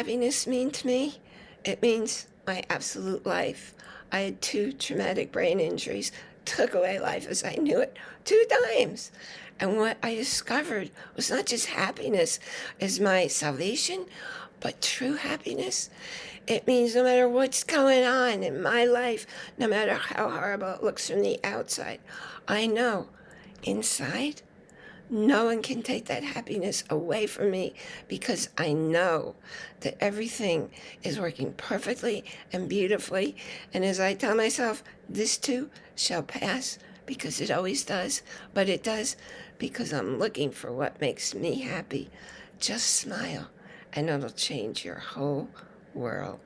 happiness mean to me? It means my absolute life. I had two traumatic brain injuries, took away life as I knew it two times. And what I discovered was not just happiness as my salvation, but true happiness. It means no matter what's going on in my life, no matter how horrible it looks from the outside, I know inside no one can take that happiness away from me because I know that everything is working perfectly and beautifully. And as I tell myself, this too shall pass because it always does, but it does because I'm looking for what makes me happy. Just smile and it'll change your whole world.